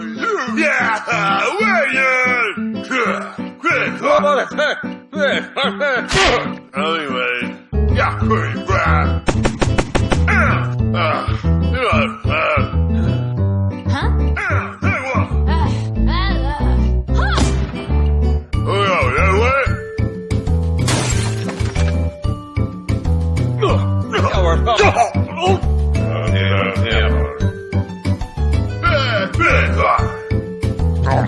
Yeah, where you? Quick, come on, quick. Anyway, yeah, quick, bruh. Oh! Yeah, yeah. yeah. yeah. yeah.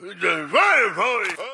The fire!